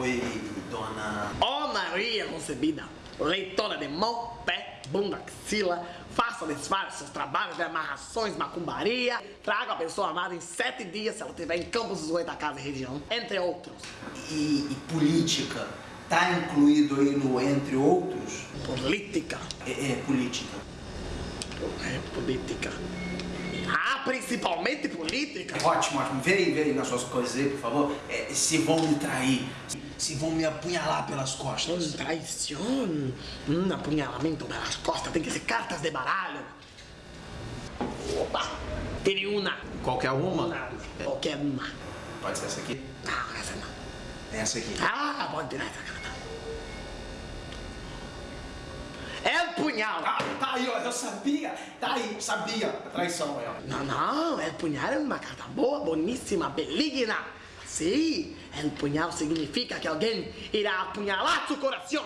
Oi, dona... Ó oh, Maria concebida, leitora de mão, pé, bunda, axila, faça desfaz seus trabalhos de amarrações, macumbaria, traga a pessoa amada em sete dias se ela estiver em Campos dos Oito, casa e região, entre outros. E, e política? Tá incluído aí no entre outros? Política. É, é política. É política. Ah, principalmente política? Ótimo, ótimo. Vê aí, vê aí nas suas coisas aí, por favor. É, se vão me trair, se vão me apunhalar pelas costas. Traição? Hum, apunhalamento pelas costas tem que ser cartas de baralho. Opa! Tire uma. Qualquer uma? Qualquer uma. Pode ser essa aqui? Não, essa não. Essa aqui. Ah, pode tirar essa carta. É o punhal. Ah, tá aí, ó. Eu sabia. Tá aí, sabia. A traição aí, ó. Não, não. El punhal é uma carta boa, boníssima, beligna. Sim, el punhal significa que alguém irá apunhalar seu coração.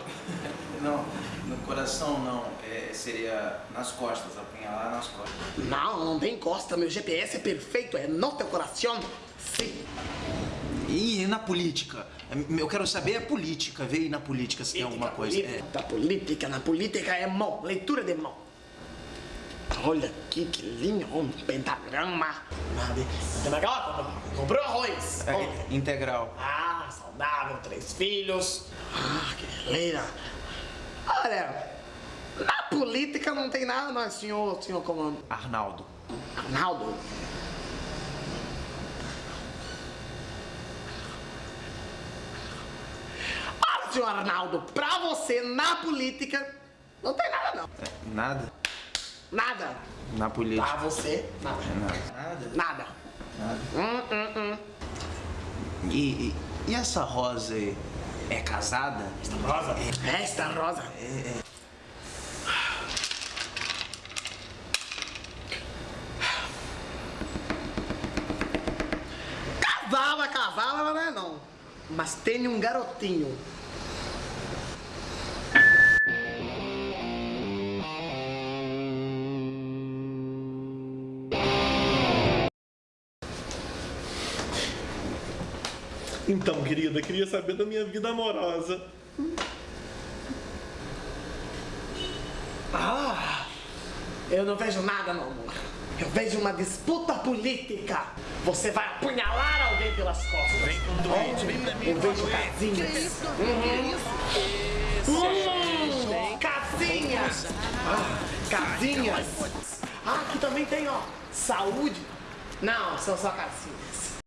Não, no coração não. É, seria nas costas, apunhalar nas costas. Não, não tem costa. Meu GPS é perfeito, é no teu coração. Sim. E na política? Eu quero saber a política, ver aí na política se tem alguma coisa. É. Da política, na política é mão, leitura de mão. Olha aqui que linha, um pentagrama. Comprou arroz. É, integral. Ah, saudável, três filhos. Ah, que beleza. Olha, na política não tem nada, não, senhor, senhor comando. Arnaldo. Arnaldo? Olha, senhor Arnaldo, pra você, na política, não tem nada, não. É, nada? Nada. Na política. Pra você, nada. Nada. Nada. Nada. Hum, hum, hum. E, e, essa rosa aí? É casada? Esta rosa? É. Esta rosa? É, é. Casada, ela não é não. Mas tem um garotinho. Então, querida, queria saber da minha vida amorosa. Ah, eu não vejo nada, meu amor. Eu vejo uma disputa política. Você vai apunhalar alguém pelas costas. Vem com doente, vem na minha Eu vejo casinhas. Uhum. Hum, casinhas. Ah, casinhas. Ah, aqui também tem, ó, saúde. Não, são só casinhas.